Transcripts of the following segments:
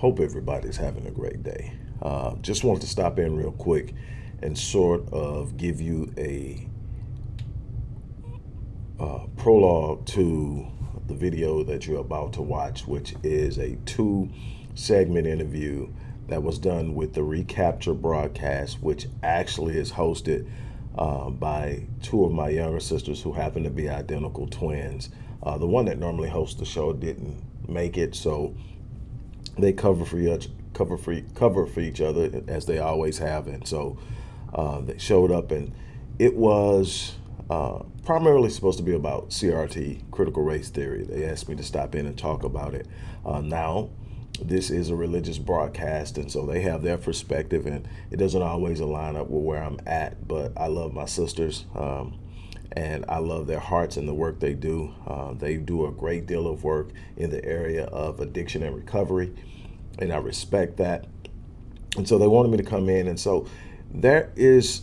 Hope everybody's having a great day. Uh, just wanted to stop in real quick and sort of give you a uh, prologue to the video that you're about to watch, which is a two segment interview that was done with the Recapture broadcast, which actually is hosted uh, by two of my younger sisters who happen to be identical twins. Uh, the one that normally hosts the show didn't make it, so they cover for each cover for cover for each other as they always have, and so uh, they showed up, and it was uh, primarily supposed to be about CRT, critical race theory. They asked me to stop in and talk about it. Uh, now, this is a religious broadcast, and so they have their perspective, and it doesn't always align up with where I'm at. But I love my sisters. Um, and I love their hearts and the work they do. Uh, they do a great deal of work in the area of addiction and recovery, and I respect that. And so they wanted me to come in, and so there is,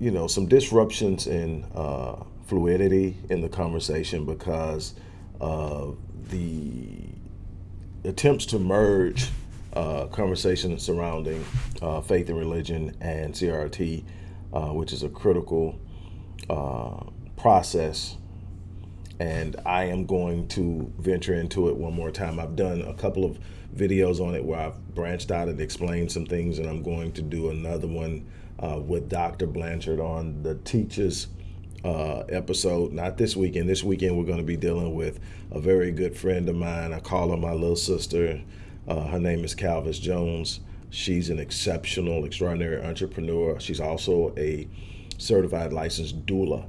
you know, some disruptions in uh, fluidity in the conversation because of the attempts to merge uh, conversations surrounding uh, faith and religion and CRT, uh, which is a critical uh, process and I am going to venture into it one more time. I've done a couple of videos on it where I've branched out and explained some things and I'm going to do another one uh, with Dr. Blanchard on the teachers uh, episode, not this weekend. This weekend we're going to be dealing with a very good friend of mine. I call her my little sister. Uh, her name is Calvis Jones. She's an exceptional, extraordinary entrepreneur. She's also a certified licensed doula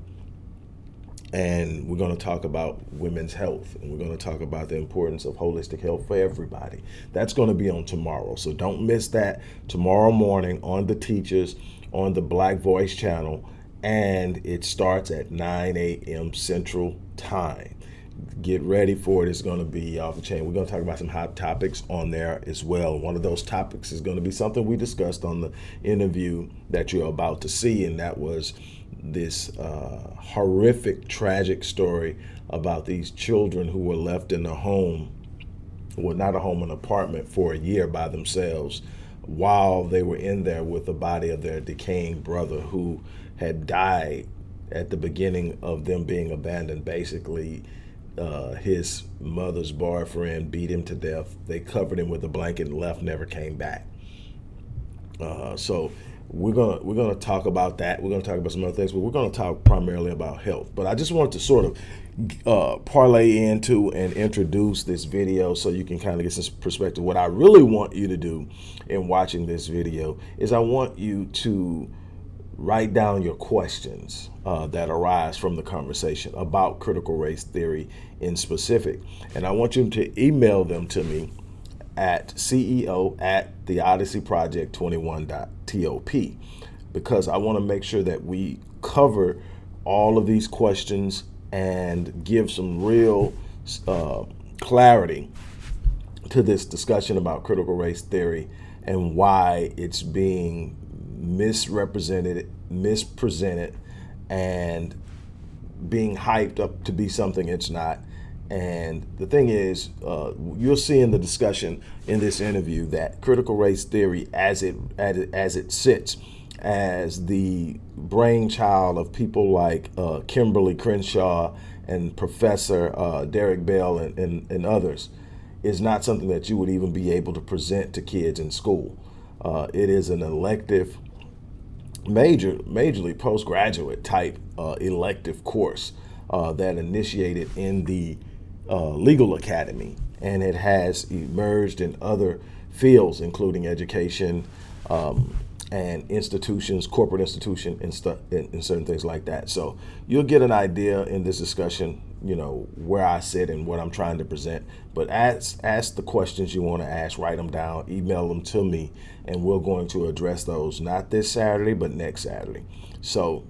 and we're going to talk about women's health and we're going to talk about the importance of holistic health for everybody. That's going to be on tomorrow so don't miss that. Tomorrow morning on the teachers on the black voice channel and it starts at 9 a.m central time. Get ready for it it's going to be off the chain. We're going to talk about some hot topics on there as well. One of those topics is going to be something we discussed on the interview that you're about to see and that was this uh, horrific, tragic story about these children who were left in a home, well, not a home, an apartment for a year by themselves while they were in there with the body of their decaying brother who had died at the beginning of them being abandoned. Basically, uh, his mother's boyfriend beat him to death. They covered him with a blanket and left, never came back. Uh, so we're gonna we're gonna talk about that. We're gonna talk about some other things, but we're gonna talk primarily about health. But I just wanted to sort of uh, parlay into and introduce this video so you can kind of get some perspective. What I really want you to do in watching this video is I want you to write down your questions uh, that arise from the conversation about critical race theory in specific. And I want you to email them to me at CEO at the Odyssey Project 21.top because I want to make sure that we cover all of these questions and give some real uh, clarity to this discussion about critical race theory and why it's being misrepresented, mispresented, and being hyped up to be something it's not and the thing is, uh, you'll see in the discussion in this interview that critical race theory, as it, as it, as it sits, as the brainchild of people like uh, Kimberly Crenshaw and Professor uh, Derek Bell and, and, and, others, is not something that you would even be able to present to kids in school. Uh, it is an elective, major, majorly postgraduate type uh, elective course uh, that initiated in the uh, legal academy, and it has emerged in other fields, including education um, and institutions, corporate institution, and, and, and, certain things like that. So you'll get an idea in this discussion, you know, where I sit and what I'm trying to present. But ask, ask the questions you want to ask, write them down, email them to me, and we're going to address those not this Saturday, but next Saturday. So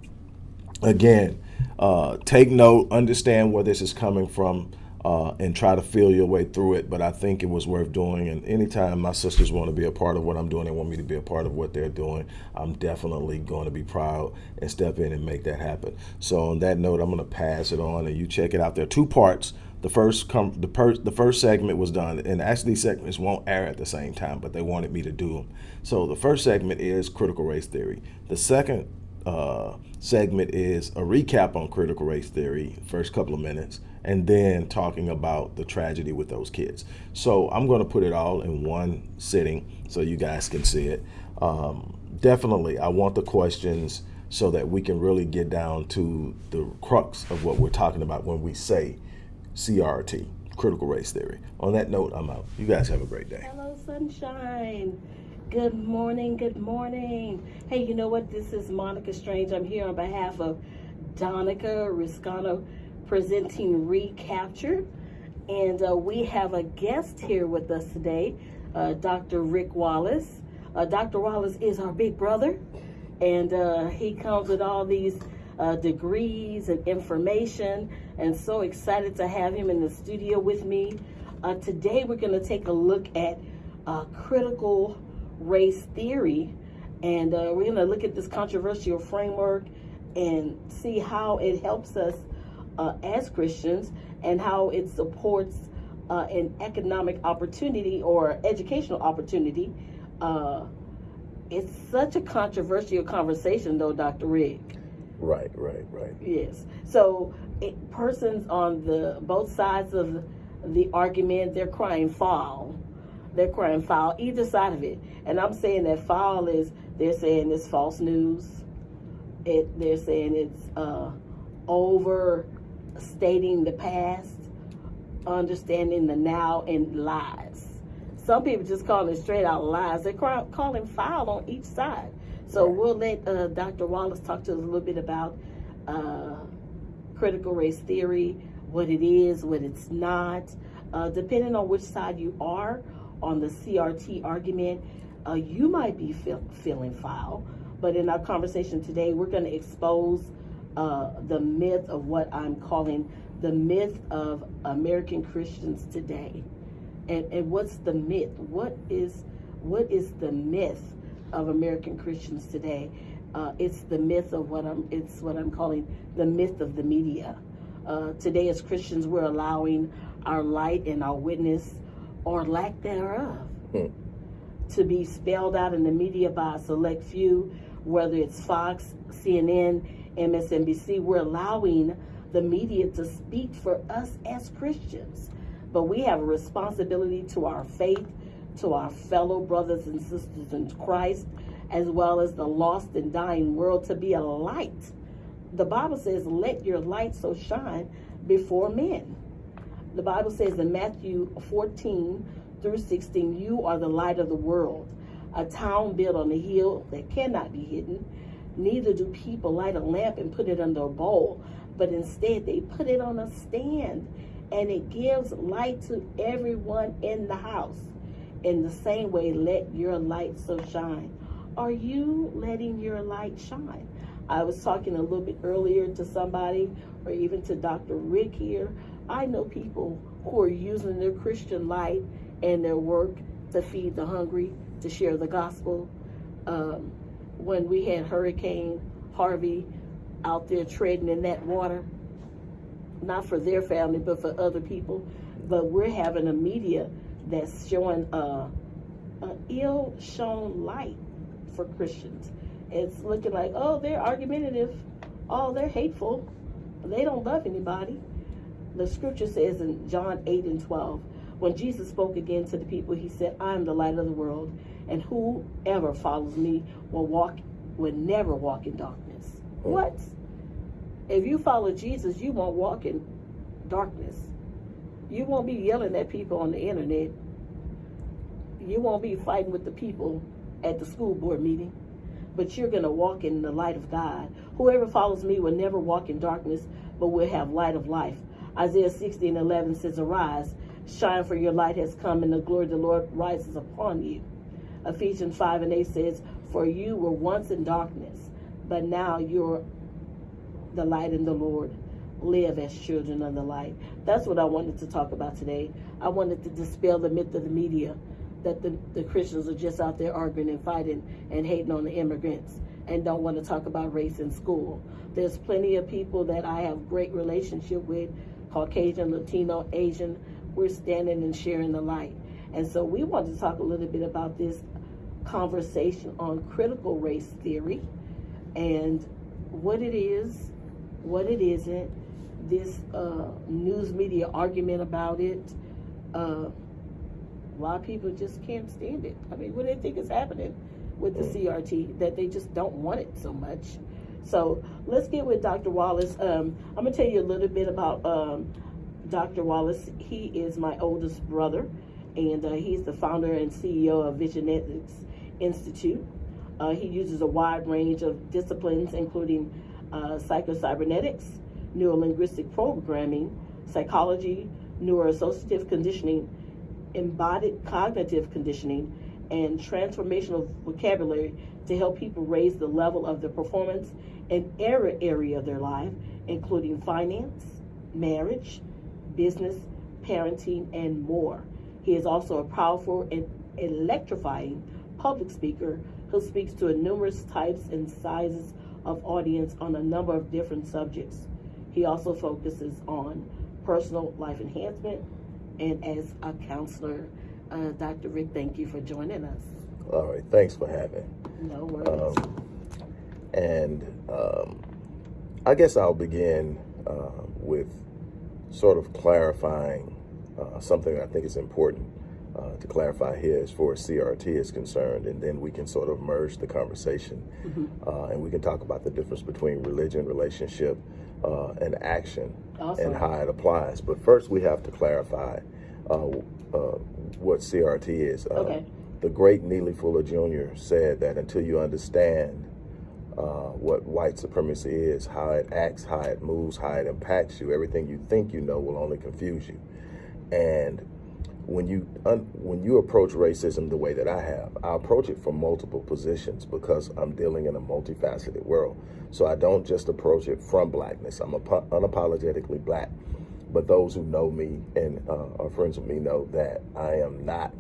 again, uh, take note, understand where this is coming from uh, and try to feel your way through it. But I think it was worth doing. And anytime my sisters want to be a part of what I'm doing, they want me to be a part of what they're doing, I'm definitely going to be proud and step in and make that happen. So on that note, I'm going to pass it on and you check it out. There are two parts the first com- the, per- the first segment was done, and actually these segments won't air at the same time, but they wanted me to do them. So the first segment is critical race theory. The second uh, segment is a recap on critical race theory, first couple of minutes, and then talking about the tragedy with those kids. So I'm going to put it all in one sitting so you guys can see it. Um, definitely, I want the questions so that we can really get down to the crux of what we're talking about when we say CRT, critical race theory. On that note, I'm out. You guys have a great day. Hello, sunshine. Good morning. Good morning. Hey, you know what? This is Monica Strange. I'm here on behalf of Donica Riscano presenting Recapture. And uh, we have a guest here with us today, uh, Dr. Rick Wallace. Uh, Dr. Wallace is our big brother, and uh, he comes with all these uh, degrees and information, and so excited to have him in the studio with me. Uh, today, we're going to take a look at critical race theory, and we're going to look at this controversial framework and see how it helps us uh, as Christians and how it supports uh, an economic opportunity or educational opportunity. Uh, it's such a controversial conversation, though, Dr. Rick. Right, right, right. Yes. So, it, persons on the both sides of the argument, they're crying foul. They're crying foul, either side of it. And I'm saying that foul is they're saying it's false news. It they're saying it's uh, over stating the past, understanding the now, and lies. Some people just call it straight out lies. They're calling foul on each side. So we'll let uh, Dr. Wallace talk to us a little bit about uh, critical race theory, what it is, what it's not. Uh, depending on which side you are on the CRT argument, uh, you might be feel, feeling foul. But in our conversation today, we're going to expose uh, the myth of what I'm calling the myth of American Christians today. And, and what's the myth? What is what is the myth of American Christians today? Uh, it's the myth of what I'm it's what I'm calling the myth of the media. Uh, today, as Christians, we're allowing our light and our witness, or lack thereof, hmm. to be spelled out in the media by a select few, whether it's Fox, CNN, MSNBC, we're allowing the media to speak for us as Christians. But we have a responsibility to our faith, to our fellow brothers and sisters in Christ, as well as the lost and dying world to be a light. The Bible says, let your light so shine before men. The Bible says in Matthew 14 through 16, you are the light of the world, a town built on a hill that cannot be hidden Neither do people light a lamp and put it under a bowl, but instead they put it on a stand and it gives light to everyone in the house. In the same way, let your light so shine. Are you letting your light shine? I was talking a little bit earlier to somebody, or even to Dr. Rick here. I know people who are using their Christian light and their work to feed the hungry, to share the gospel. Um, when we had Hurricane Harvey out there treading in that water, not for their family, but for other people. But we're having a media that's showing a, a ill-shown light for Christians. It's looking like, oh, they're argumentative. Oh, they're hateful. They don't love anybody. The scripture says in John 8 and 12, when Jesus spoke again to the people, he said, I am the light of the world and whoever follows me will walk will never walk in darkness. Mm. What? If you follow Jesus, you won't walk in darkness. You won't be yelling at people on the internet. You won't be fighting with the people at the school board meeting. But you're going to walk in the light of God. Whoever follows me will never walk in darkness, but will have light of life. Isaiah 16 11 says, Arise, shine, for your light has come, and the glory of the Lord rises upon you. Ephesians 5 and 8 says, For you were once in darkness, but now you're the light in the Lord. Live as children of the light. That's what I wanted to talk about today. I wanted to dispel the myth of the media that the, the Christians are just out there arguing and fighting and hating on the immigrants and don't want to talk about race in school. There's plenty of people that I have great relationship with Caucasian, Latino, Asian, we're standing and sharing the light. And so we want to talk a little bit about this conversation on critical race theory and what it is, what it isn't, this uh, news media argument about it. Uh, a lot of people just can't stand it. I mean, what do they think is happening with the CRT that they just don't want it so much? So let's get with Dr. Wallace. Um, I'm gonna tell you a little bit about um, Dr. Wallace. He is my oldest brother, and uh, he's the founder and CEO of Visionetics Institute. Uh, he uses a wide range of disciplines, including uh, psychocybernetics, neurolinguistic programming, psychology, neuroassociative conditioning, embodied cognitive conditioning, and transformational vocabulary to help people raise the level of their performance in every area of their life, including finance, marriage, business, parenting, and more. He is also a powerful and electrifying public speaker who speaks to numerous types and sizes of audience on a number of different subjects. He also focuses on personal life enhancement and as a counselor. Uh, Dr. Rick, thank you for joining us. All right, thanks for having. No worries. Um, and um, I guess I'll begin uh, with sort of clarifying uh, something I think is important uh, to clarify here as far as CRT is concerned, and then we can sort of merge the conversation uh, and we can talk about the difference between religion, relationship, uh, and action Awesome. and how it applies. But first, we have to clarify uh, uh, what CRT is. Uh, Okay. The great Neely Fuller Jr. said that until you understand uh, what white supremacy is, how it acts, how it moves, how it impacts you, everything you think you know will only confuse you. And when you when you approach racism the way that I have, I approach it from multiple positions because I'm dealing in a multifaceted world. So I don't just approach it from blackness. I'm apo- unapologetically black. But those who know me and uh, are friends with me know that I am not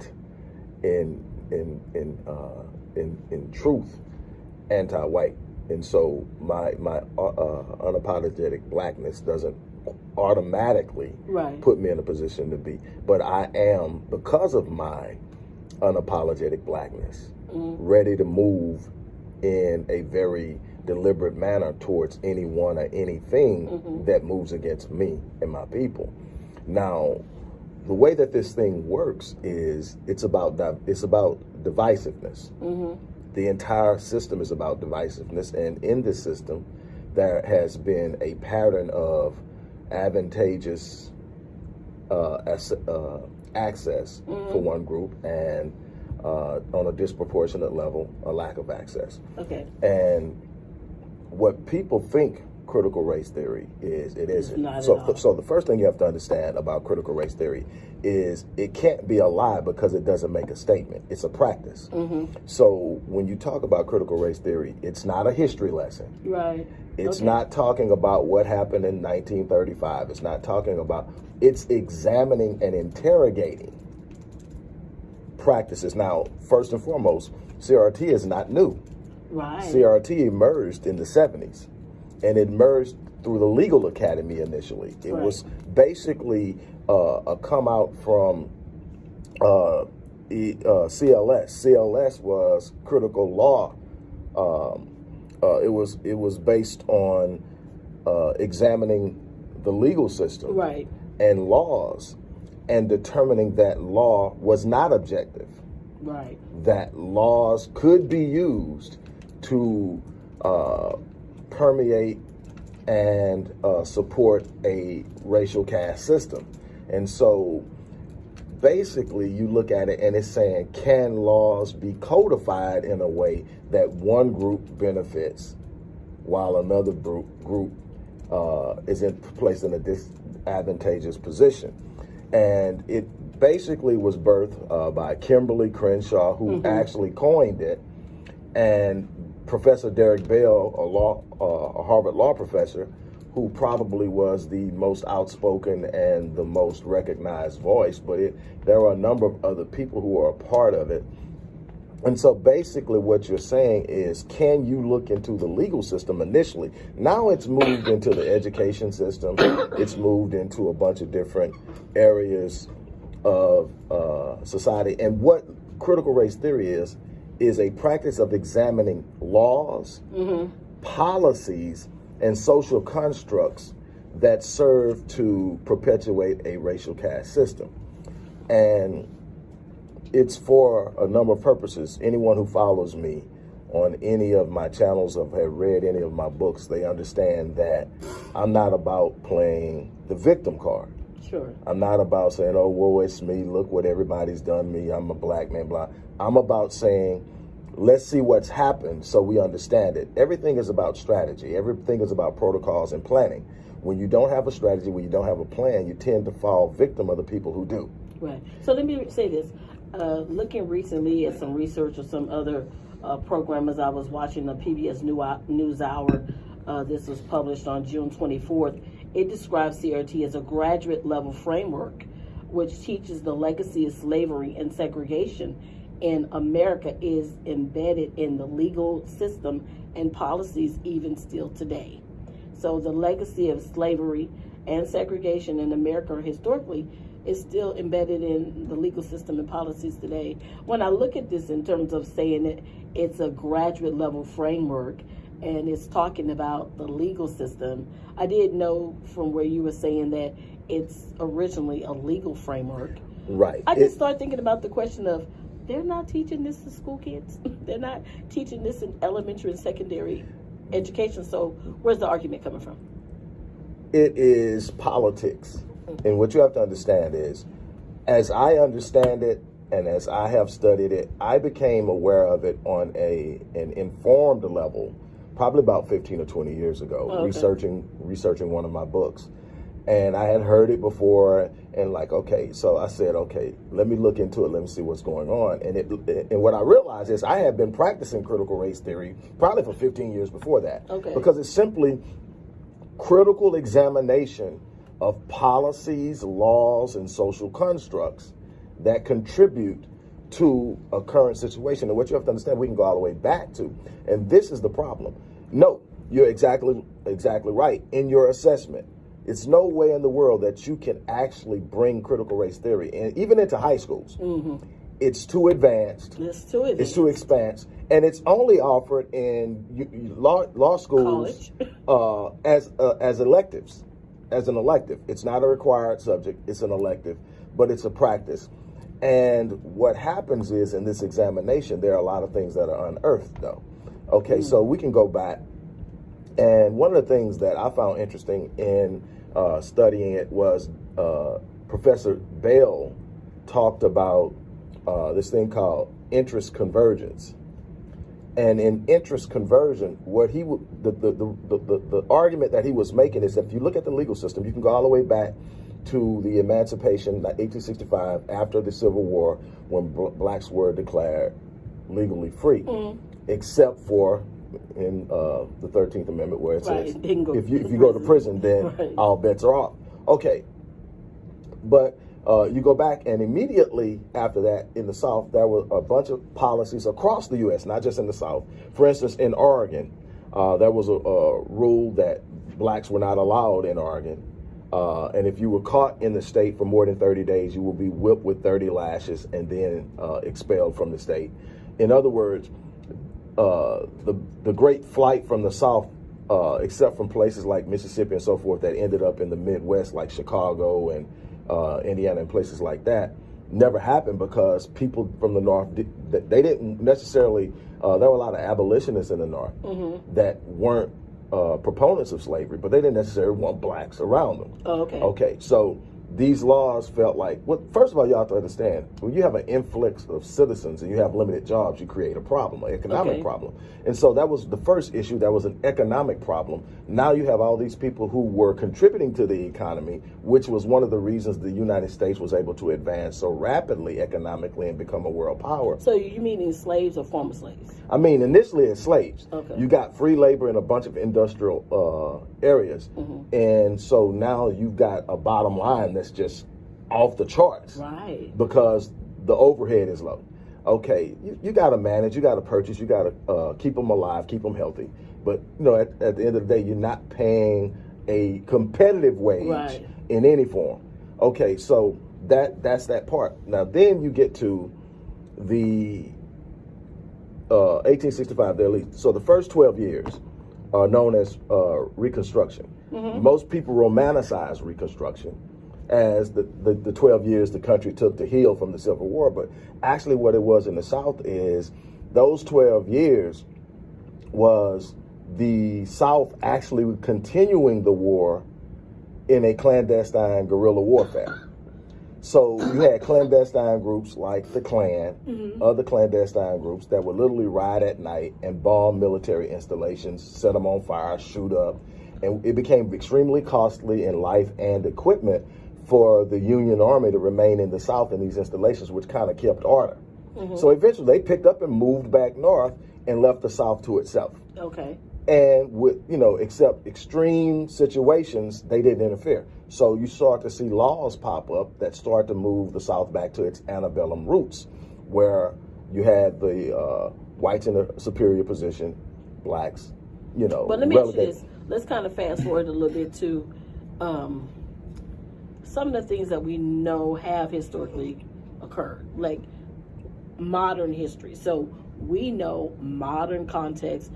in in in uh, in in truth anti-white, and so my my uh, uh, unapologetic blackness doesn't automatically Right. put me in a position to be. But I am because of my unapologetic blackness, mm-hmm. ready to move in a very deliberate manner towards anyone or anything mm-hmm. that moves against me and my people. Now, the way that this thing works is it's about it's about divisiveness. Mm-hmm. The entire system is about divisiveness, and in this system, there has been a pattern of advantageous uh, as, uh, access for one group, and uh, on a disproportionate level, a lack of access. Okay. And what people think critical race theory is, it isn't. not so, so the first thing you have to understand about critical race theory is it can't be a lie because it doesn't make a statement. It's a practice. Mm-hmm. So when you talk about critical race theory, it's not a history lesson. Right. It's Okay. not talking about what happened in 1935. It's not talking about, it's examining and interrogating practices. Now, first and foremost, CRT is not new. Right. CRT emerged in the 70s and it emerged through the legal academy initially. It Right. was basically uh, a come out from uh, E- uh, CLS. CLS was critical law. Um, uh, it was it was based on uh, examining the legal system Right. and laws and determining that law was not objective Right. that laws could be used to uh, permeate and uh, support a racial caste system. And so basically, you look at it and it's saying, can laws be codified in a way that one group benefits while another group, group uh, is in, placed in a disadvantageous position? And it basically was birthed uh, by Kimberly Crenshaw, who actually coined it, and Professor Derek Bell, a law, uh, a Harvard law professor, who probably was the most outspoken and the most recognized voice. But it, there are a number of other people who are a part of it, And so basically, what you're saying is, can you look into the legal system initially? Now it's moved into the education system, it's moved into a bunch of different areas of uh, society. And what critical race theory is, is a practice of examining laws, mm-hmm. policies, and social constructs that serve to perpetuate a racial caste system. And it's for a number of purposes. Anyone who follows me on any of my channels or have read any of my books, they understand that I'm not about playing the victim card. Sure. I'm not about saying, oh, woe, it's me. Look what everybody's done me. I'm a black man, blah. I'm about saying, let's see what's happened so we understand it. Everything is about strategy. Everything is about protocols and planning. When you don't have a strategy, when you don't have a plan, you tend to fall victim of the people who do. Right. So let me say this. Uh, looking recently at some research of some other uh, programmers, I was watching the PBS New News Hour. Uh, this was published on June 24th. It describes CRT as a graduate level framework which teaches the legacy of slavery and segregation in America is embedded in the legal system and policies even still today. So the legacy of slavery and segregation in America historically is still embedded in the legal system and policies today. When I look at this in terms of saying it, it's a graduate level framework and it's talking about the legal system. I did know from where you were saying that it's originally a legal framework. Right. I just It- start thinking about the question of they're not teaching this to school kids. they're not teaching this in elementary and secondary education. So where's the argument coming from? it is politics. Mm. And what you have to understand is, as I understand it and as I have studied it, I became aware of it on a an informed level, probably about 15 or 20 years ago, Oh, okay. researching researching one of my books. And I had heard it before and like, okay, so I said, okay, let me look into it, let me see what's going on. And it and what I realized is I had been practicing critical race theory probably for 15 years before that. Okay. Because it's simply critical examination of policies, laws, and social constructs that contribute to a current situation. And what you have to understand, we can go all the way back to. And this is the problem. No, you're exactly exactly right in your assessment. It's no way in the world that you can actually bring critical race theory, and even into high schools. It's too advanced. Let's do it. It's too expansive, and it's only offered in law law schools uh, as uh, as electives, as an elective. It's not a required subject; it's an elective, but it's a practice. And what happens is in this examination, there are a lot of things that are unearthed, though. Okay, so we can go back, and one of the things that I found interesting in uh, studying it was uh, Professor Bell talked about uh, this thing called interest convergence. And in interest convergence, what he would the the, the, the, the argument that he was making is that if you look at the legal system, you can go all the way back to the emancipation, like 1865, after the Civil War, when bl- blacks were declared legally free, except for in uh, the 13th Amendment, where it Right, says if you if you go to prison. prison, then Right. all bets are off. Okay, but uh, you go back, and immediately after that, in the South, there were a bunch of policies across the U.S., not just in the South. For instance, in Oregon, uh, there was a, a rule that blacks were not allowed in Oregon. Uh, and if you were caught in the state for more than 30 days, you will be whipped with 30 lashes and then uh, expelled from the state. In other words, uh, the the great flight from the South, uh, except from places like Mississippi and so forth, that ended up in the Midwest, like Chicago and uh, Indiana and places like that, never happened because people from the North did, they didn't necessarily. Uh, there were a lot of abolitionists in the North that weren't uh, proponents of slavery, but they didn't necessarily want blacks around them. Oh, okay. Okay, so these laws felt like, well, first of all, you have to understand when you have an influx of citizens and you have limited jobs, you create a problem, an economic Okay. problem. And so that was the first issue. That was an economic problem. Now you have all these people who were contributing to the economy, which was one of the reasons the United States was able to advance so rapidly economically and become a world power. So you meaning slaves or former slaves? I mean, initially as slaves, Okay. you got free labor in a bunch of industrial uh, areas, Mm-hmm. and so now you've got a bottom line that's just off the charts Right. because the overhead is low. Okay, you, you got to manage, you got to purchase, you got to uh, keep them alive, keep them healthy. But you know, at, at the end of the day, you're not paying a competitive wage Right. in any form. Okay, so that that's that part. Now then you get to the uh, 1865, the elite. So the first 12 years are known as uh, Reconstruction. Most people romanticize Reconstruction as the, the, the 12 years the country took to heal from the Civil War. But actually, what it was in the South is those 12 years was the South actually continuing the war in a clandestine guerrilla warfare. So you had clandestine groups like the Klan, mm-hmm. other clandestine groups that would literally ride at night and bomb military installations, set them on fire, shoot up, and it became extremely costly in life and equipment for the Union Army to remain in the South in these installations, which kind of kept order. So eventually they picked up and moved back north and left the South to itself Okay. and with you know except extreme situations they didn't interfere so you start to see laws pop up that start to move the south back to its antebellum roots where you had the uh, whites in a superior position blacks you know But let me ask you this. Let's kind of fast forward a little bit to um, some of the things that we know have historically occurred, like modern history. So we know modern context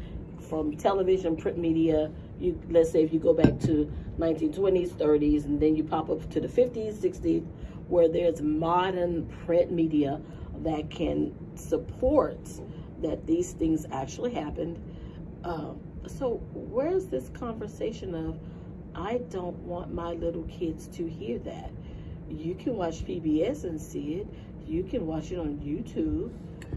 from television, print media. You let's say if you go back to 1920s, 30s, and then you pop up to the 50s, 60s, where there's modern print media that can support that these things actually happened. Um, so where's this conversation of I don't want my little kids to hear that? You can watch PBS and see it. You can watch it on YouTube.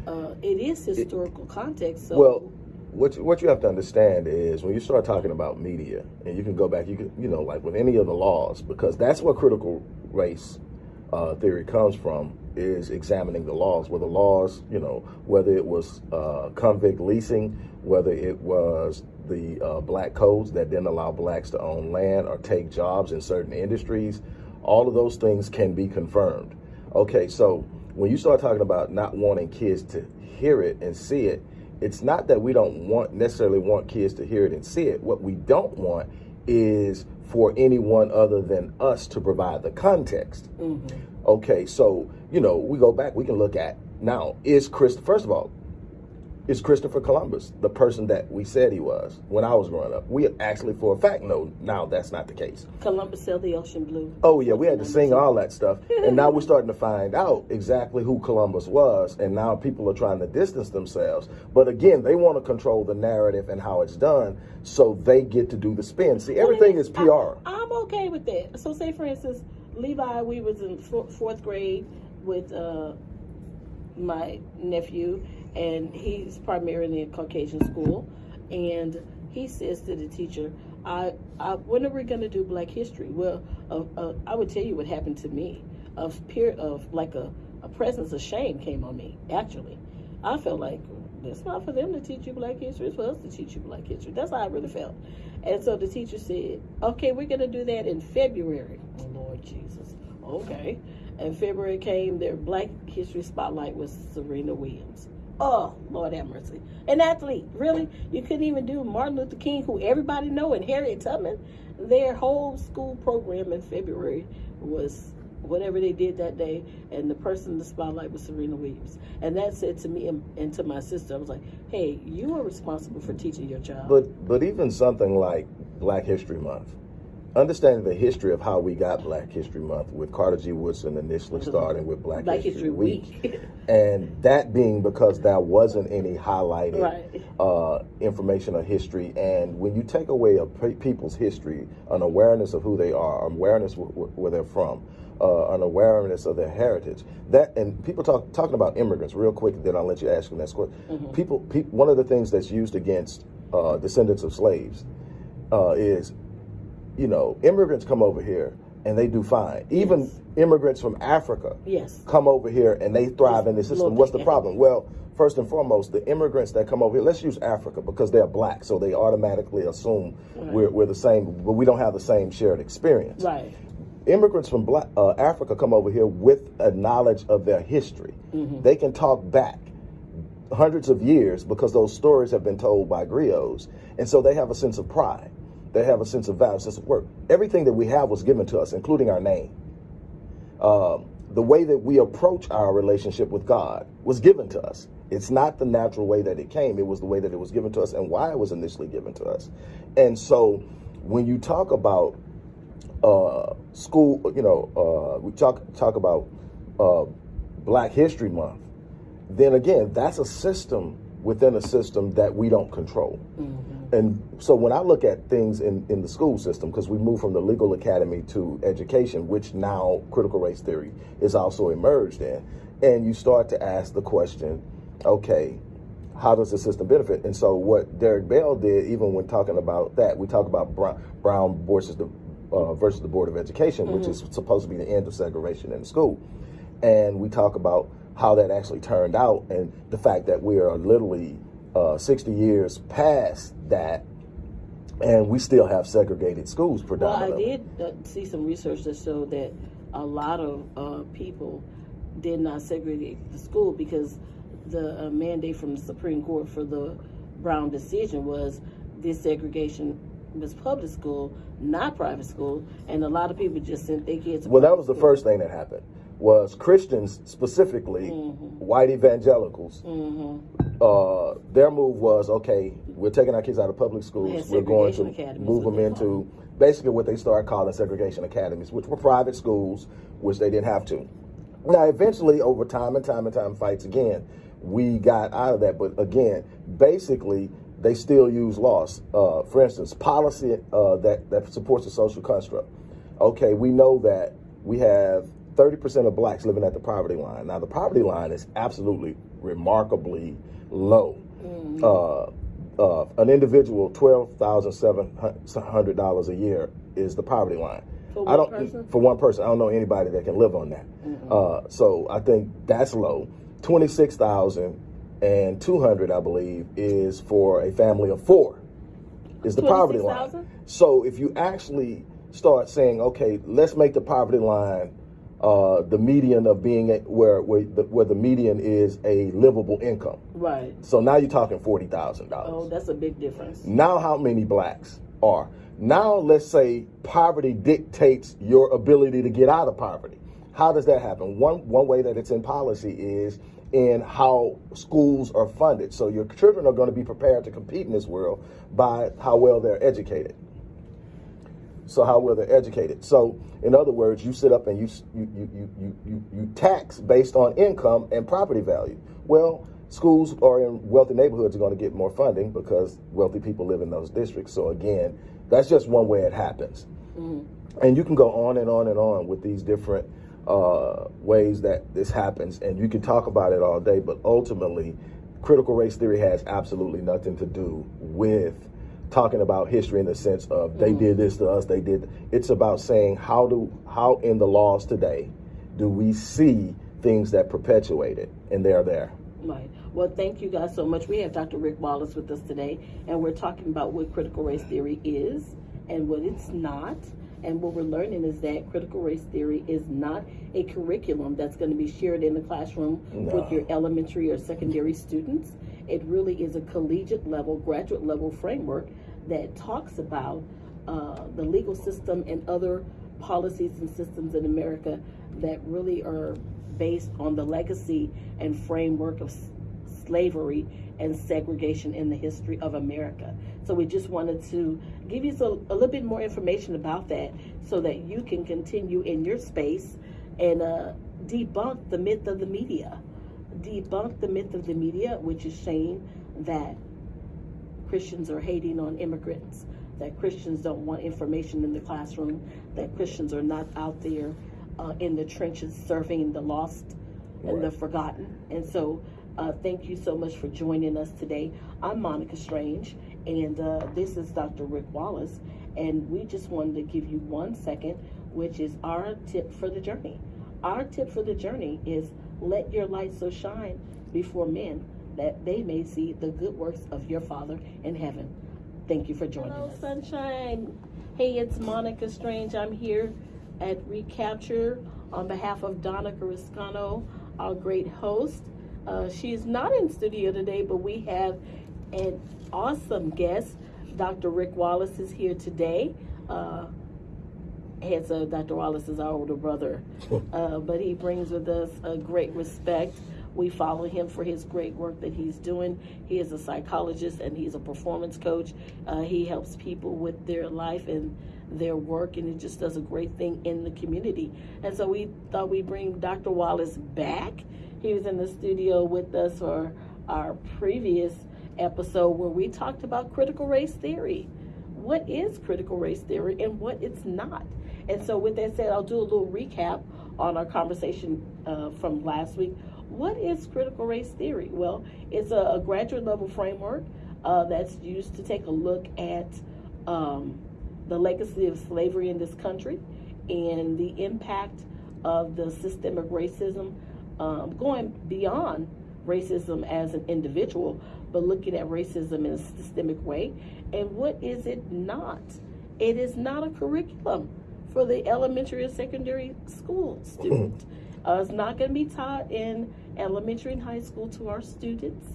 Uh, it is historical context. So well what you, what you have to understand is when you start talking about media and you can go back you can you know like with any of the laws because that's what critical race uh, theory comes from is examining the laws where the laws you know whether it was uh, convict leasing whether it was the uh, black codes that didn't allow blacks to own land or take jobs in certain industries all of those things can be confirmed okay so when you start talking about not wanting kids to hear it and see it it's not that we don't want necessarily want kids to hear it and see it. What we don't want is for anyone other than us to provide the context. Okay, so you know, we go back, we can look at now, is Chris first of all, is Christopher Columbus the person that we said he was when I was growing up? We actually for a fact know now that's not the case. Columbus sailed the ocean blue. Oh yeah, we had to sing all that stuff, and now we're starting to find out exactly who Columbus was, and now people are trying to distance themselves. But again, they want to control the narrative and how it's done, so they get to do the spin. See, everything is PR. I, I'm okay with that. So, say for instance, Levi, we was in fourth grade with uh, my nephew, and he's primarily in Caucasian school, and he says to the teacher, "I, I when are we going to do Black History?" Well, uh, uh, I would tell you what happened to me. Of peer of like a, a presence of shame came on me. Actually, I felt like it's not for them to teach you Black History. It's for us to teach you Black History. That's how I really felt. And so the teacher said, "Okay, we're going to do that in February." Oh Lord Jesus. Okay. And February came. Their Black History spotlight was Serena Williams. Oh Lord have mercy. An athlete, really? You couldn't even do Martin Luther King, who everybody know, and Harriet Tubman. Their whole school program in February was whatever they did that day, and the person in the spotlight was Serena Williams. And that said to me and, and to my sister, I was like, "Hey, you are responsible for teaching your child." But but even something like Black History Month, understanding the history of how we got Black History Month with Carter G. Woodson initially starting with Black, Black History, History Week. Week. and that being because there wasn't any highlighted Right. uh, information or history. And when you take away a people's history, an awareness of who they are, an awareness wh- wh- where they're from, uh, an awareness of their heritage, that and people talk talking about immigrants real quick. Then I'll let you ask them that question. People, pe- one of the things that's used against uh, descendants of slaves uh, is you know, immigrants come over here and they do fine. Even Yes. immigrants from Africa Yes. come over here and they thrive in the system. What's the problem? Well, first and foremost, the immigrants that come over here, let's use Africa because they're black, so they automatically assume Right. we're, we're the same, but we don't have the same shared experience. Right. immigrants from Black, uh, Africa come over here with a knowledge of their history. They can talk back hundreds of years because those stories have been told by griots, and so they have a sense of pride. They have a sense of value, sense of work. Everything that we have was given to us, including our name. Um, the way that we approach our relationship with God was given to us. It's not the natural way that it came, it was the way that it was given to us and why it was initially given to us. And so when you talk about uh, school, you know, uh, we talk talk about uh, Black History Month, then again, that's a system within a system that we don't control. And so when I look at things in, in the school system, because we moved from the legal academy to education, which now critical race theory is also emerged in, and you start to ask the question, okay, how does the system benefit? And so what Derek Bell did, even when talking about that, we talk about Brown, Brown versus the uh, versus the Board of Education, which is supposed to be the end of segregation in the school, and we talk about how that actually turned out and the fact that we are literally uh, 60 years past that, and we still have segregated schools Well, I did uh, see some research that showed that a lot of uh, people did not segregate the school because the uh, mandate from the Supreme Court for the Brown decision was this segregation was public school, not private school, and a lot of people just sent their kids. Well, that was the school. first thing that happened. Was Christians specifically, white evangelicals, uh, their move was okay. We're taking our kids out of public schools. Yeah, we're going to move them into basically what they start calling segregation academies, which were private schools, which they didn't have to. Now, eventually, over time and time and time fights again, we got out of that. But again, basically, they still use laws. Uh, for instance, policy uh, that that supports the social construct. Okay, we know that we have 30% of blacks living at the poverty line. Now, the poverty line is absolutely remarkably low. Uh, uh, an individual, $12,700 a year is the poverty line. For I one don't person? for one person. I don't know anybody that can live on that. Uh, so I think that's low. Twenty six thousand and two hundred, I believe, is for a family of four. Is the poverty line. 26,000? So if you actually start saying, okay, let's make the poverty line uh, the median of being a, where where the, where the median is a livable income. Right. So now you're talking forty thousand dollars. Oh, that's a big difference. Now, how many blacks are? Now, let's say poverty dictates your ability to get out of poverty. How does that happen? One one way that it's in policy is in how schools are funded. So your children are going to be prepared to compete in this world by how well they're educated. So how well they're educated. So in other words, you sit up and you you you you you, you, tax based on income and property value. Well, schools are in wealthy neighborhoods are going to get more funding because wealthy people live in those districts. So again, that's just one way it happens. And you can go on and on and on with these different uh, ways that this happens, and you can talk about it all day. But ultimately, critical race theory has absolutely nothing to do with talking about history in the sense of they mm-hmm. did this to us, they did. It's about saying how do how in the laws today do we see things that perpetuate it, and they're there. Right. Well, thank you guys so much. We have Dr. Rick Wallace with us today, and we're talking about what critical race theory is and what it's not. And what we're learning is that critical race theory is not a curriculum that's going to be shared in the classroom No. with your elementary or secondary students. It really is a collegiate level, graduate level framework that talks about uh, the legal system and other policies and systems in America that really are based on the legacy and framework of slavery and segregation in the history of America. So we just wanted to give you so, a little bit more information about that so that you can continue in your space and uh, debunk the myth of the media. Debunk the myth of the media, which is saying that Christians are hating on immigrants, that Christians don't want information in the classroom, that Christians are not out there uh, in the trenches serving the lost and the forgotten. And so, uh, thank you so much for joining us today. I'm Monica Strange, and uh, this is Dr. Rick Wallace. And we just wanted to give you one second, which is our tip for the journey. Our tip for the journey is let your light so shine before men that they may see the good works of your Father in heaven. Thank you for joining us. Hello, us. sunshine. Hey, it's Monica Strange. I'm here at Recapture on behalf of Donna Gariscano, our great host. Uh, she is not in studio today, but we have an awesome guest. Dr. Rick Wallace is here today. Uh, heads of Dr. Wallace is our older brother, uh, but he brings with us a great respect. We follow him for his great work that he's doing. He is a psychologist and he's a performance coach. Uh, he helps people with their life and their work, and he just does a great thing in the community. And so we thought we'd bring Dr. Wallace back. He was in the studio with us for our previous episode where we talked about critical race theory. What is critical race theory and what it's not? And so, with that said, I'll do a little recap on our conversation uh, from last week. What is critical race theory? Well, it's a, a graduate level framework uh, that's used to take a look at um, the legacy of slavery in this country and the impact of the systemic racism um, going beyond racism as an individual, but looking at racism in a systemic way. And what is it not? It is not a curriculum for the elementary and secondary school student. Uh, it's not going to be taught in elementary and high school to our students.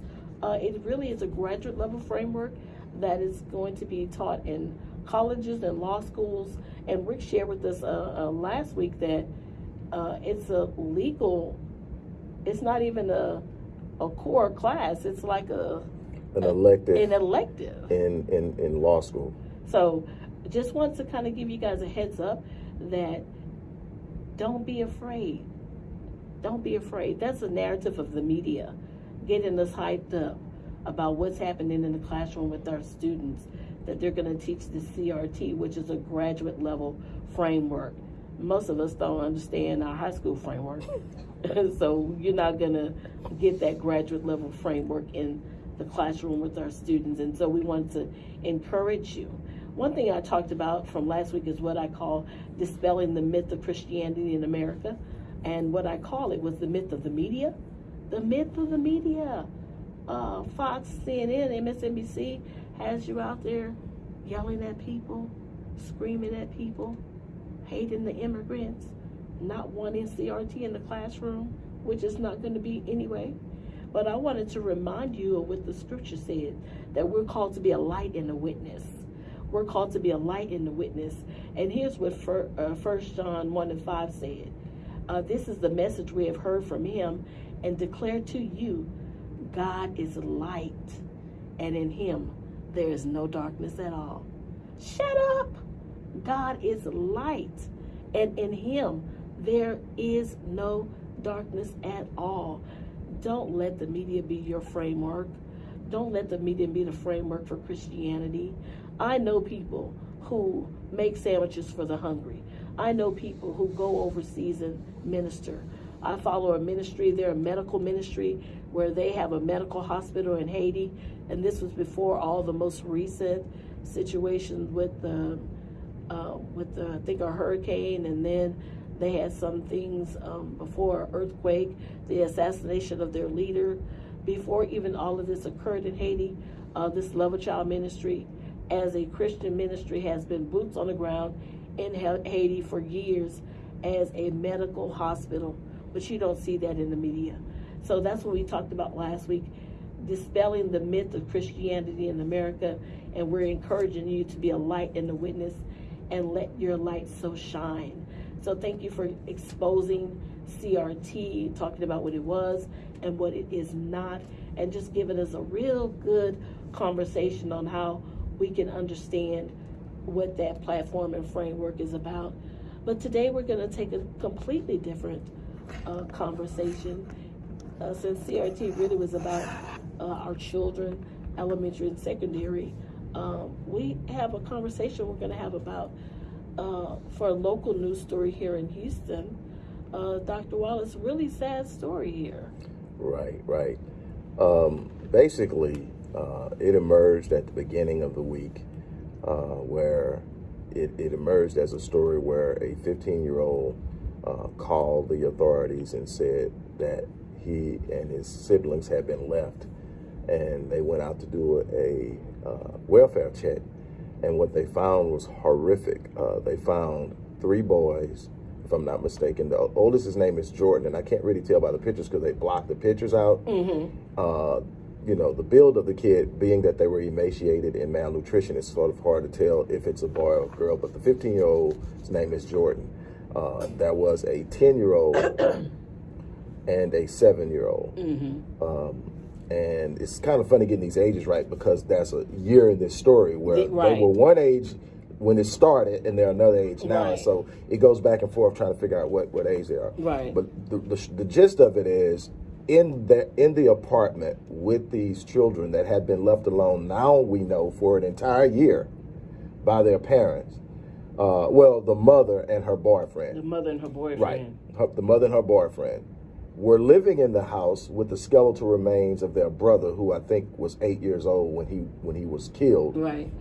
Uh, it really is a graduate level framework that is going to be taught in colleges and law schools. And Rick shared with us uh, uh last week that uh, it's a legal, it's not even a, a core class, it's like a an elective an elective in, in, in law school. So just want to kind of give you guys a heads up that don't be afraid. Don't be afraid. That's a narrative of the media getting us hyped up about what's happening in the classroom with our students, that they're going to teach the CRT, which is a graduate level framework. Most of us don't understand our high school framework. so you're not going to get that graduate level framework in the classroom with our students. And so we want to encourage you one thing I talked about from last week is what I call dispelling the myth of Christianity in America. And what I call it was the myth of the media. The myth of the media. Uh, Fox, CNN, MSNBC has you out there yelling at people, screaming at people, hating the immigrants, not wanting CRT in the classroom, which is not going to be anyway. But I wanted to remind you of what the scripture said that we're called to be a light and a witness. We're called to be a light in the witness. And here's what uh, First John 1 and 5 said. Uh, this is the message we have heard from him and declare to you, God is light, and in him there is no darkness at all. Shut up! God is light, and in him there is no darkness at all. Don't let the media be your framework. Don't let the media be the framework for Christianity. I know people who make sandwiches for the hungry. I know people who go overseas and minister. I follow a ministry, they're a medical ministry where they have a medical hospital in Haiti. And this was before all the most recent situations with the, uh, with the, I think a hurricane and then they had some things um, before earthquake, the assassination of their leader. Before even all of this occurred in Haiti, uh, this Love a Child ministry as a Christian ministry has been boots on the ground in Haiti for years as a medical hospital, but you don't see that in the media. So that's what we talked about last week, dispelling the myth of Christianity in America, and we're encouraging you to be a light and a witness and let your light so shine. So thank you for exposing CRT, talking about what it was and what it is not, and just giving us a real good conversation on how we can understand what that platform and framework is about. But today we're going to take a completely different uh, conversation uh, since CRT really was about uh, our children, elementary and secondary. Um, we have a conversation we're going to have about uh, for a local news story here in Houston. Uh, Dr. Wallace, really sad story here. Right, right. Um, basically, uh, it emerged at the beginning of the week uh, where it, it, emerged as a story where a 15 year old uh, called the authorities and said that he and his siblings had been left and they went out to do a uh, welfare check and what they found was horrific. Uh, they found three boys, if I'm not mistaken. The oldest, his name is Jordan, and I can't really tell by the pictures because they blocked the pictures out. Mm-hmm. Uh, you know, the build of the kid, being that they were emaciated and malnutrition, it's sort of hard to tell if it's a boy or a girl. But the 15 year old's name is Jordan. Uh, there was a 10 year old and a seven year old. Mm-hmm. Um, and it's kind of funny getting these ages right because that's a year in this story where right. they were one age when it started and they're another age now. Right. So it goes back and forth trying to figure out what, what age they are. Right. But the, the, the gist of it is in the in the apartment with these children that had been left alone. Now we know for an entire year by their parents. Uh, well, the mother and her boyfriend. The mother and her boyfriend. Right. Her, the mother and her boyfriend were living in the house with the skeletal remains of their brother, who I think was eight years old when he when he was killed. Right.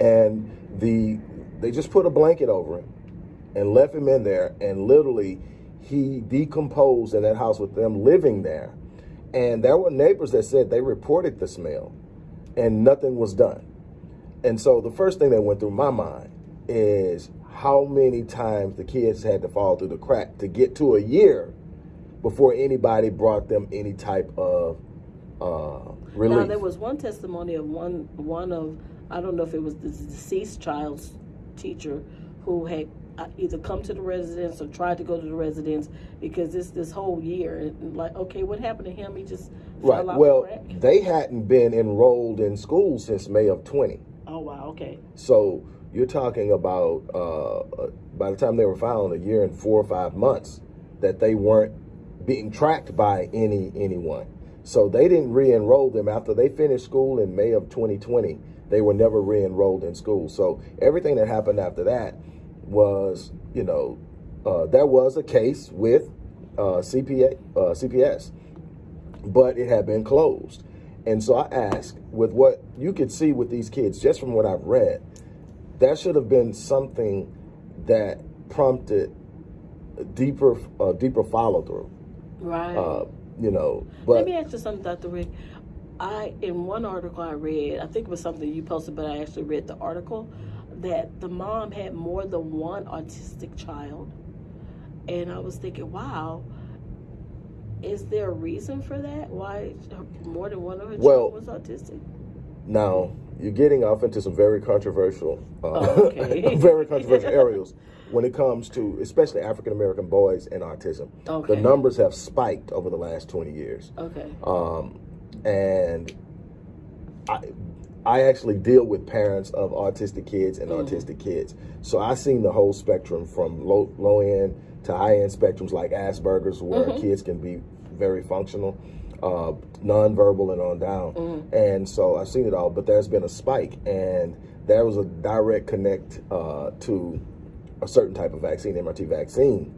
And the they just put a blanket over him and left him in there, and literally he decomposed in that house with them living there. And there were neighbors that said they reported the smell, and nothing was done. And so the first thing that went through my mind is how many times the kids had to fall through the crack to get to a year before anybody brought them any type of uh, relief. Now there was one testimony of one one of I don't know if it was the deceased child's teacher who had either come to the residence or tried to go to the residence because this this whole year like okay what happened to him he just right. Well, the they hadn't been enrolled in school since May of 20. Oh wow okay So you're talking about uh, by the time they were found, a year and four or five months that they weren't being tracked by any anyone. So they didn't re-enroll them after they finished school in May of 2020. They were never re-enrolled in school. So everything that happened after that was, you know, uh, there was a case with uh, CPA, uh, CPS, but it had been closed. And so I asked, with what you could see with these kids, just from what I've read, that should have been something that prompted a deeper, uh, deeper follow through. right. Uh, you know, Let me ask you something, Dr. Rick. I in one article I read, I think it was something you posted, but I actually read the article that the mom had more than one autistic child, and I was thinking, wow, is there a reason for that? Why more than one of her Well- children was autistic? now you're getting off into some very controversial, uh, Oh, okay. very controversial areas when it comes to especially African American boys and autism. Okay. The numbers have spiked over the last 20 years. Okay. um, and I, I actually deal with parents of autistic kids and Mhm. autistic kids, so I've seen the whole spectrum from low low end to high end spectrums like Asperger's, where Mhm. kids can be very functional, uh, nonverbal, and on down. Mhm. And so I've seen it all, but there's been a spike, and there was a direct connect uh, to a certain type of vaccine, MRT vaccine,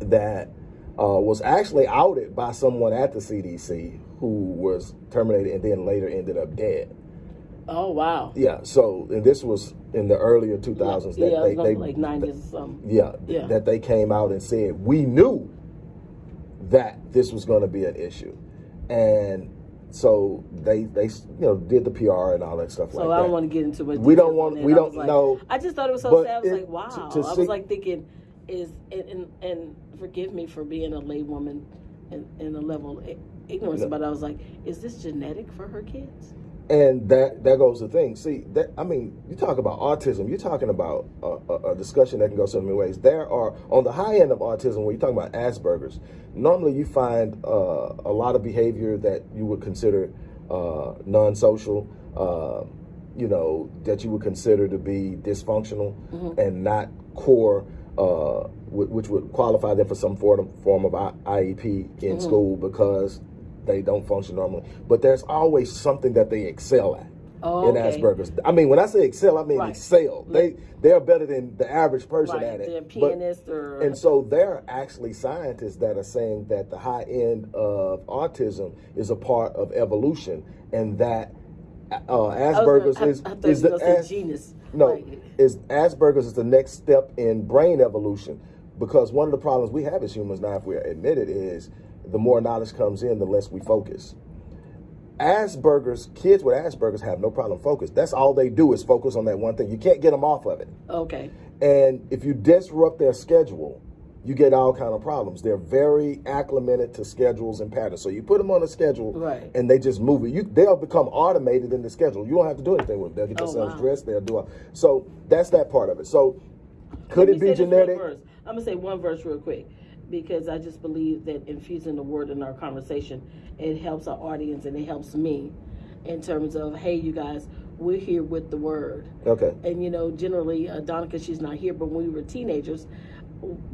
that uh, was actually outed by someone at the CDC who was terminated and then later ended up dead. Oh wow. Yeah, so and this was in the earlier 2000s yeah, that it they, they like nineties or something. yeah, Yeah. that they came out and said we knew that this was going to be an issue, and so they they you know did the PR and all that stuff So like I don't want to get into it. We don't want- we don't know. I just thought it was so sad. I was it- like, wow. to- to I see- was like thinking, is and, and and forgive me for being a lay woman in, in a level of ignorance, No. but I was like, is this genetic for her kids? And that that goes the thing. See, that I mean, you talk about autism. You're talking about a, a, a discussion that can go so many ways. There are on the high end of autism, when you're talking about Asperger's, normally you find uh, a lot of behavior that you would consider uh, non-social. Uh, you know that you would consider to be dysfunctional and not core, uh, which would qualify them for some form form of IEP in school because they don't function normally. But there's always something that they excel at Oh, in okay. Asperger's. I mean, when I say excel, I mean Right. excel. They they're better than the average person Right, at it. they're But- pianist or and so there are actually scientists that are saying that the high end of autism is a part of evolution, and that uh, Asperger's gonna- I- is I, thought is the were As- genus. no Like, is Asperger's is the next step in brain evolution because one of the problems we have as humans now, if we admit it, is the more knowledge comes in, the less we focus. Asperger's kids with Asperger's have no problem focus. That's all they do is focus on that one thing. You can't get them off of it. okay. And if you disrupt their schedule, you get all kind of problems. They're very acclimated to schedules and patterns. So you put them on a schedule, Right. and they just move it. You they'll become automated in the schedule. You don't have to do anything with them. They'll get Oh, themselves wow. dressed. They'll do. it. So that's that part of it. So could it be say this one genetic? I'm gonna say one verse real quick because I just believe that infusing the word in our conversation it helps our audience and it helps me in terms of hey you guys we're here with the word. Okay. and you know generally uh, Donica she's not here but when we were teenagers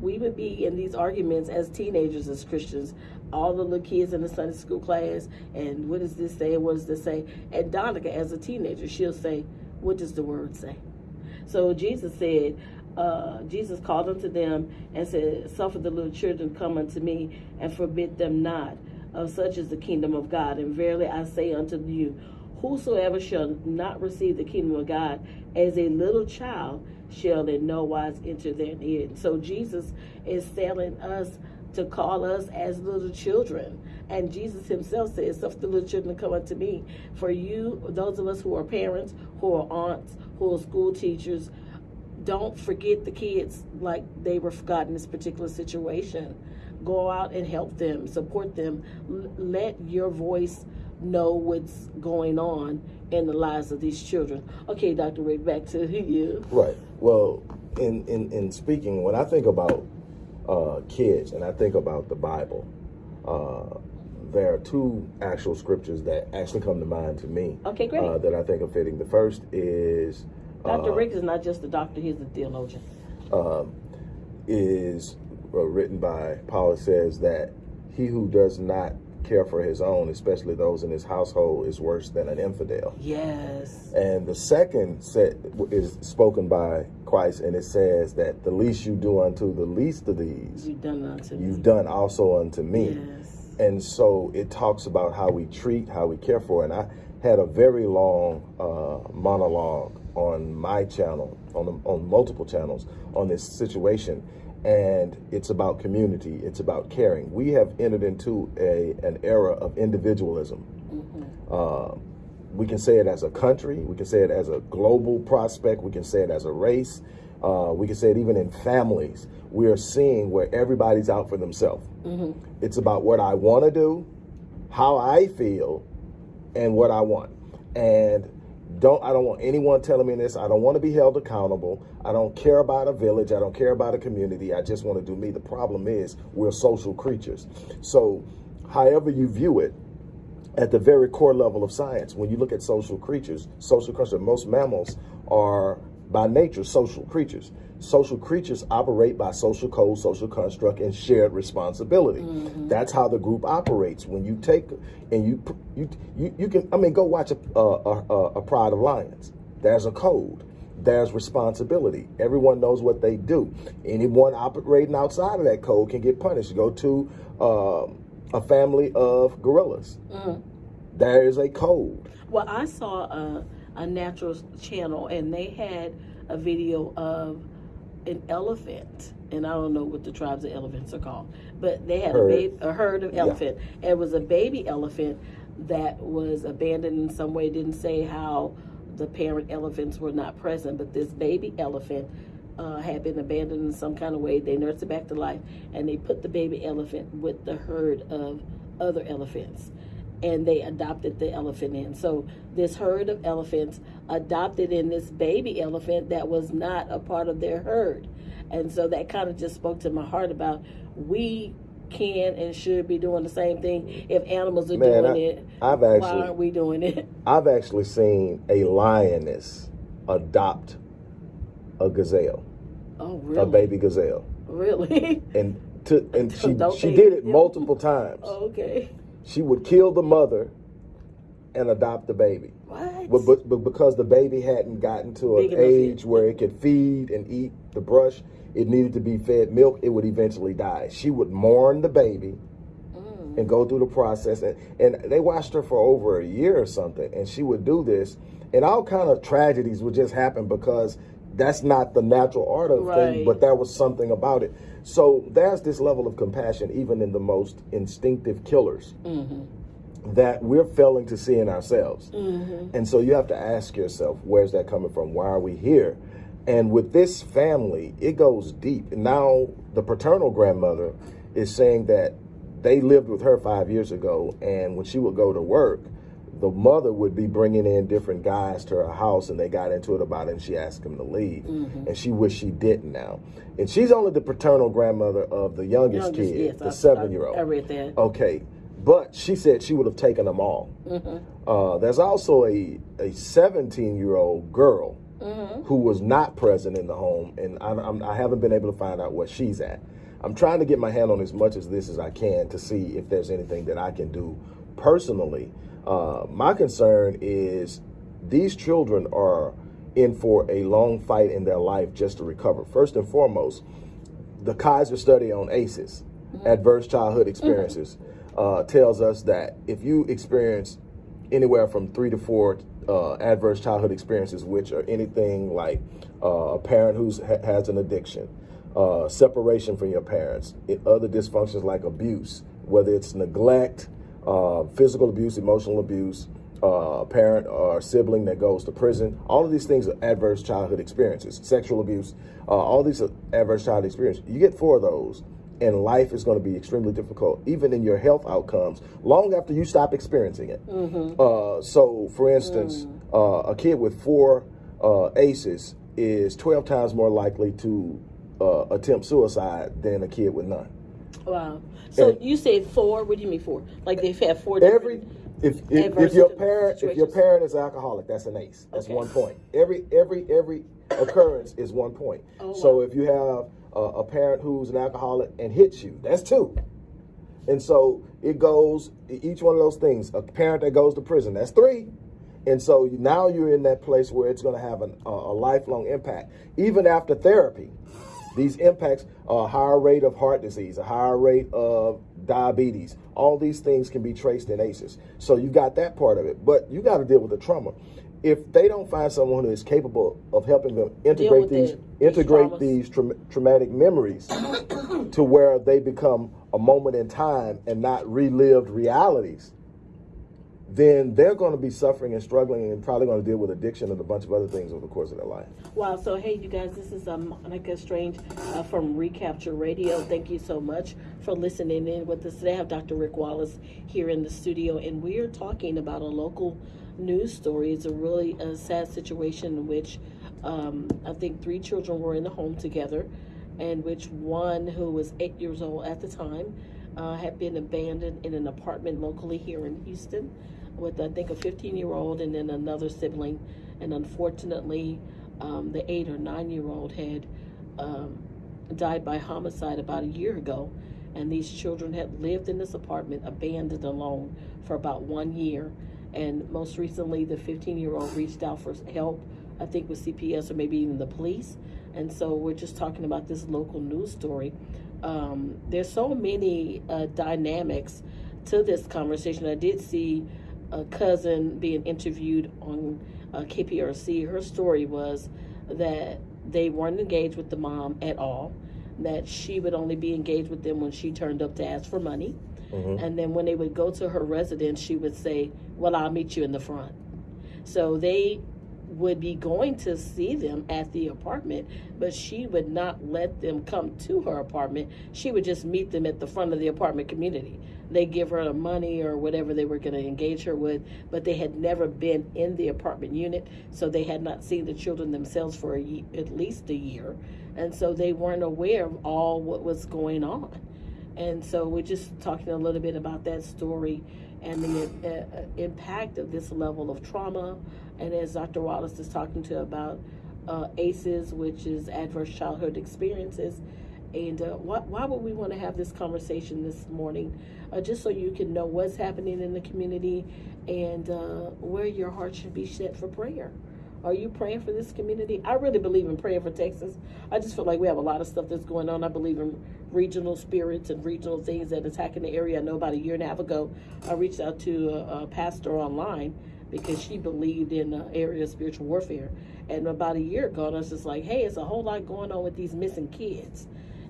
we would be in these arguments as teenagers as Christians. All the little kids in the Sunday school class and what does this say and what does this say? And Donica as a teenager she'll say what does the word say? So Jesus said, uh, Jesus called unto them and said, Suffer the little children come unto me and forbid them not. Of such is the kingdom of God. And verily I say unto you, whosoever shall not receive the kingdom of God as a little child shall in no wise enter therein. So Jesus is telling us to call us as little children. And Jesus himself says, Suffer the little children to come unto me. For you, those of us who are parents, who are aunts, who are school teachers, don't forget the kids like they were forgotten in this particular situation. Go out and help them, support them. L- let your voice know what's going on in the lives of these children. Okay, Dr. Rick, back to you. Right. Well, in in in speaking, when I think about uh, kids and I think about the Bible, uh, there are two actual scriptures that actually come to mind to me. Okay, great. Uh, that I think are fitting. The first is Dr. uh, Rick is not just a doctor, he's a theologian. um, is uh, written by Paul. Says that he who does not care for his own, especially those in his household, is worse than an infidel. Yes. And the second set is spoken by Christ, and it says that the least you do unto the least of these, You've done unto you've done also unto me. Yes. And so it talks about how we treat, how we care for. And I had a very long uh, monologue on my channel, on on multiple channels, on this situation. And it's about community. It's about caring. We have entered into a an era of individualism. Uh, we can say it as a country. We can say it as a global prospect. We can say it as a race. Uh, we can say it even in families. We are seeing where everybody's out for themselves. It's about what I want to do, how I feel, and what I want. And don't I don't want anyone telling me this. I don't want to be held accountable. I don't care about a village. I don't care about a community. I just want to do me. The problem is we're social creatures. So, however you view it, at the very core level of science, when you look at social creatures, social creatures, most mammals are by nature social creatures. Social creatures operate by social code, social construct, and shared responsibility. That's how the group operates. When you take and you you you, you can, I mean, go watch a, a, a, a Pride of Lions. There's a code. There's responsibility. Everyone knows what they do. Anyone operating outside of that code can get punished. Go to um, a family of gorillas. There is a code. Well, I saw a, a natural channel and they had a video of an elephant. And I don't know what the tribes of elephants are called, but they had Herd. a, a herd of elephant. And it was a baby elephant that was abandoned in some way. Didn't say how the parent elephants were not present, but this baby elephant uh, had been abandoned in some kind of way. They nursed it back to life, and they put the baby elephant with the herd of other elephants, and they adopted the elephant in. So this herd of elephants adopted in this baby elephant that was not a part of their herd, and so that kind of just spoke to my heart about we can and should be doing the same thing. If animals are Man, doing I- it, I've why actually- aren't we doing it? I've actually seen a lioness adopt a gazelle, Oh, really? a baby gazelle, Really? and to and she she did it multiple times. Oh, okay. She would kill the mother and adopt the baby. What? But, but, but because the baby hadn't gotten to an age where it could feed and eat the brush, it needed to be fed milk, it would eventually die. She would mourn the baby Mm. and go through the process. And, and they watched her for over a year or something. And she would do this. And all kind of tragedies would just happen because that's not the natural order of Right. things, but that was something about it. So there's this level of compassion, even in the most instinctive killers Mm-hmm. that we're failing to see in ourselves. Mm-hmm. And so you have to ask yourself, where's that coming from? Why are we here? And with this family, it goes deep. Now the paternal grandmother is saying that they lived with her five years ago, and when she would go to work, the mother would be bringing in different guys to her house, and they got into it about it, and she asked him to leave, mm-hmm. and she wished she didn't now. And she's only the paternal grandmother of the youngest, youngest kid, yes, the seven-year-old. I read that. Okay, but she said she would have taken them all. Mm-hmm. Uh, there's also a a 17 year old girl mm-hmm. who was not present in the home, and I, I'm, I haven't been able to find out where she's at. I'm trying to get my hand on as much of this as I can to see if there's anything that I can do personally. Uh, my concern is these children are in for a long fight in their life just to recover. First and foremost, the Kaiser study on ACEs, mm-hmm. adverse childhood experiences. Mm-hmm uh, tells us that if you experience anywhere from three to four uh, adverse childhood experiences, which are anything like uh, a parent who ha has an addiction, uh, separation from your parents, other dysfunctions like abuse, whether it's neglect, uh, physical abuse, emotional abuse, uh, parent or sibling that goes to prison. All of these things are adverse childhood experiences. Sexual abuse, all these are adverse childhood experiences. You get four of those and life is going to be extremely difficult, even in your health outcomes, long after you stop experiencing it. Mm -hmm. uh, so, for instance, mm. uh, a kid with four uh, ACEs is 12 times more likely to uh, attempt suicide than a kid with none. Wow. So and you say four? What do you mean four? Like they've had four every. If, if, if your parent if your parent is alcoholic, that's an ACE. That's okay. one point. Every every every occurrence is one point. Oh, so wow. if you have a parent who's an alcoholic and hits you. That's two. And so it goes, each one of those things, a parent that goes to prison, that's three. And so now you're in that place where it's going to have an, a, a lifelong impact. Even after therapy, these impacts a higher rate of heart disease, a higher rate of diabetes. All these things can be traced in ACEs. So you got that part of it, but you got to deal with the trauma if they don't find someone who is capable of helping them integrate these integrate these tra traumatic memories to where they become a moment in time and not relived realities, then they're going to be suffering and struggling and probably going to deal with addiction and a bunch of other things over the course of their life. Wow. So, hey, you guys, this is um, Monica Strange uh, from Recapture Radio. Thank you so much for listening in with us today. I have Dr. Rick Wallace here in the studio, and we are talking about a local news story. It's a really a sad situation in which um, I think three children were in the home together, and which one who was eight years old at the time uh, had been abandoned in an apartment locally here in Houston with I think a 15 year old and then another sibling, and unfortunately, um, the eight or nine year old had um, died by homicide about a year ago. And these children had lived in this apartment abandoned alone for about one year and most recently, the 15 year old reached out for help, I think with CPS or maybe even the police. And so we're just talking about this local news story. Um, there's so many uh, dynamics to this conversation. I did see a cousin being interviewed on uh, KPRC. Her story was that they weren't engaged with the mom at all, that she would only be engaged with them when she turned up to ask for money Mm-hmm. And then when they would go to her residence, she would say, Well, I'll meet you in the front. So they would be going to see them at the apartment, but she would not let them come to her apartment. She would just meet them at the front of the apartment community. They give her the money or whatever they were going to engage her with, but they had never been in the apartment unit, so they had not seen the children themselves for a, at least a year, and so they weren't aware of all what was going on. And so we're just talking a little bit about that story and the uh, uh, impact of this level of trauma. And as Dr. Wallace is talking to about uh, ACEs, which is adverse childhood experiences. And uh, why, why would we want to have this conversation this morning? Uh, just so you can know what's happening in the community and uh, where your heart should be set for prayer. Are you praying for this community? I really believe in praying for Texas. I just feel like we have a lot of stuff that's going on. I believe in regional spirits and regional things that attack in the area. I know about a year and a half ago, I reached out to a, a pastor online because she believed in the area of spiritual warfare. And about a year ago, I was just like, hey, it's a whole lot going on with these missing kids.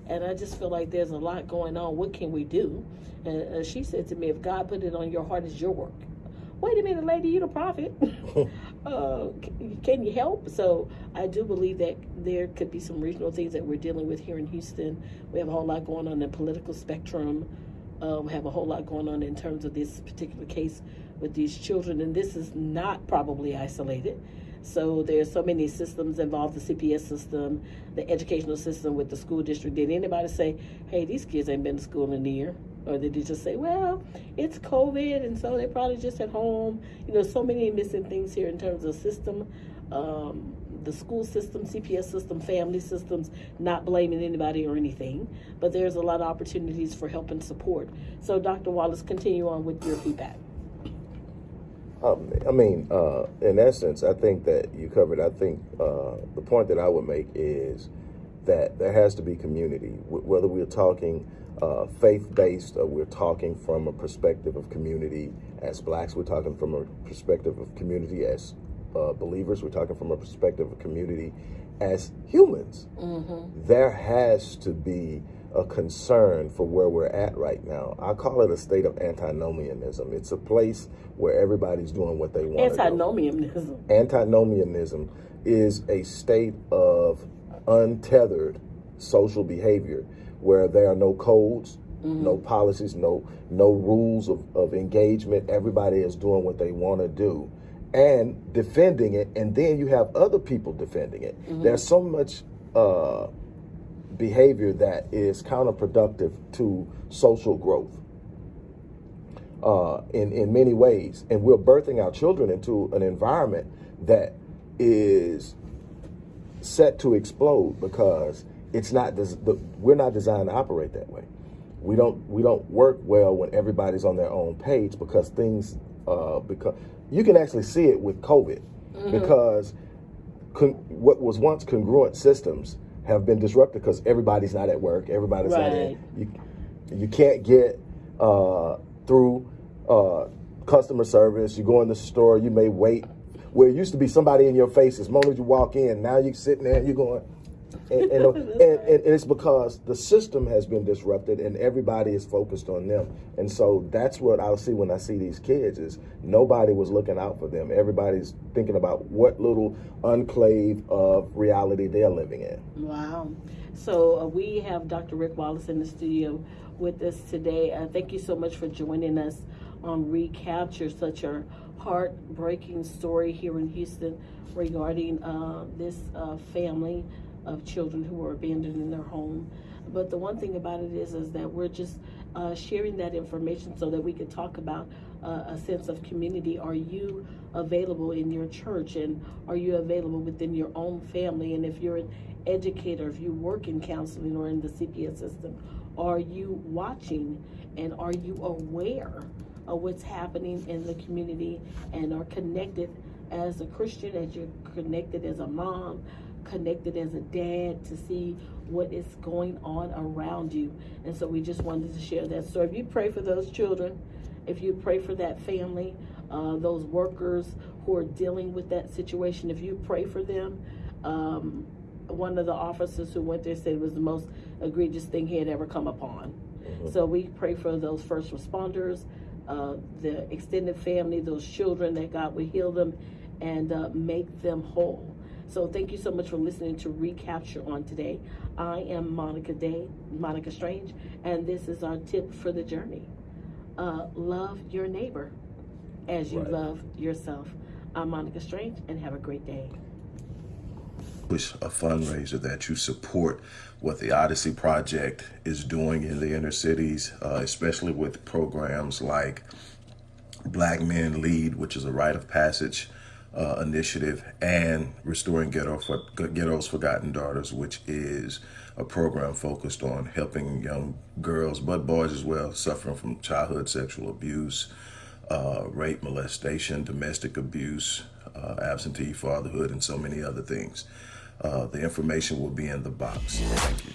And I just feel like there's a lot going on. What can we do? And uh, she said to me, if God put it on your heart, it's your work wait a minute, lady, you're the prophet. uh, can you help? So I do believe that there could be some regional things that we're dealing with here in Houston. We have a whole lot going on in the political spectrum. Uh, we have a whole lot going on in terms of this particular case with these children, and this is not probably isolated. So there's so many systems involved, the CPS system, the educational system with the school district. Did anybody say, hey, these kids ain't been to school in a year? Or did they just say, well, it's COVID, and so they're probably just at home? You know, so many missing things here in terms of system. Um, the school system, CPS system, family systems, not blaming anybody or anything, but there's a lot of opportunities for help and support. So, Dr. Wallace, continue on with your feedback. Um, I mean, uh, in essence, I think that you covered. I think uh, the point that I would make is that there has to be community, whether we're talking uh, faith-based or we're talking from a perspective of community as blacks, we're talking from a perspective of community as uh, believers, we're talking from a perspective of community as humans. Mm-hmm. There has to be a concern for where we're at right now. I call it a state of antinomianism. It's a place where everybody's doing what they want. Antinomianism. Antinomianism is a state of untethered social behavior where there are no codes, mm-hmm. no policies, no no rules of, of engagement. Everybody is doing what they want to do and defending it, and then you have other people defending it. Mm-hmm. There's so much uh, behavior that is counterproductive to social growth uh, in, in many ways. And we're birthing our children into an environment that is set to explode because it's not the, we're not designed to operate that way. We don't we don't work well when everybody's on their own page because things uh, because you can actually see it with COVID mm -hmm. because what was once congruent systems have been disrupted because everybody's not at work. Everybody's right. not in. You, you can't get uh, through uh, customer service. You go in the store, you may wait. Where it used to be somebody in your face, as moment you walk in, now you're sitting there and you're going, and, and, and, and, it's because the system has been disrupted and everybody is focused on them. And so that's what I'll see when I see these kids is nobody was looking out for them. Everybody's thinking about what little enclave of reality they're living in. Wow. So uh, we have Dr. Rick Wallace in the studio with us today. Uh, thank you so much for joining us on Recapture, such a heartbreaking story here in Houston regarding uh, this uh, family of children who were abandoned in their home. But the one thing about it is, is that we're just uh, sharing that information so that we can talk about uh, a sense of community. Are you available in your church and are you available within your own family? And if you're an educator, if you work in counseling or in the CPS system, are you watching and are you aware of what's happening in the community and are connected as a Christian, as you're connected as a mom, connected as a dad to see what is going on around you. And so we just wanted to share that. So if you pray for those children, if you pray for that family, uh, those workers who are dealing with that situation, if you pray for them, um, one of the officers who went there said it was the most egregious thing he had ever come upon. Mm-hmm. So we pray for those first responders, uh, the extended family, those children that God would heal them and uh, make them whole. So thank you so much for listening to Recapture on today. I am Monica Day, Monica Strange, and this is our tip for the journey. Uh, love your neighbor as you right. love yourself. I'm Monica Strange, and have a great day. Wish a fundraiser that you support what the Odyssey Project is doing in the inner cities, uh, especially with programs like Black Men Lead, which is a rite of passage uh, initiative and Restoring Ghetto for, Ghetto's Forgotten Daughters, which is a program focused on helping young girls, but boys as well, suffering from childhood sexual abuse, uh, rape, molestation, domestic abuse, uh, absentee fatherhood, and so many other things. Uh, the information will be in the box. Thank you.